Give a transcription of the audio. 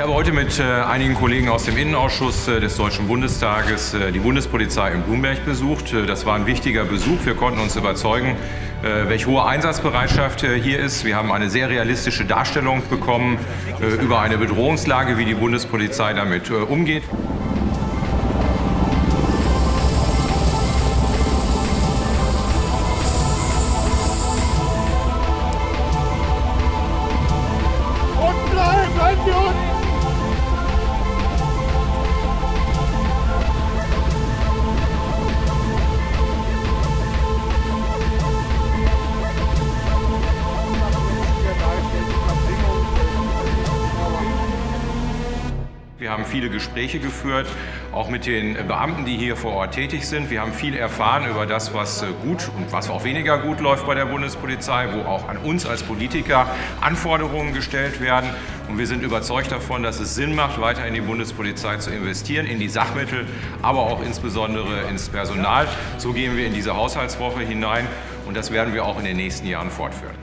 Ich habe heute mit äh, einigen Kollegen aus dem Innenausschuss äh, des Deutschen Bundestages äh, die Bundespolizei in Blumberg besucht. Das war ein wichtiger Besuch. Wir konnten uns überzeugen, welche hohe Einsatzbereitschaft hier ist. Wir haben eine sehr realistische Darstellung bekommen über eine Bedrohungslage, wie die Bundespolizei damit umgeht. Wir haben viele Gespräche geführt, auch mit den Beamten, die hier vor Ort tätig sind. Wir haben viel erfahren über das, was gut und was auch weniger gut läuft bei der Bundespolizei, wo auch an uns als Politiker Anforderungen gestellt werden. Und wir sind überzeugt davon, dass es Sinn macht, weiter in die Bundespolizei zu investieren, in die Sachmittel, aber auch insbesondere ins Personal. So gehen wir in diese Haushaltswoche hinein und das werden wir auch in den nächsten Jahren fortführen.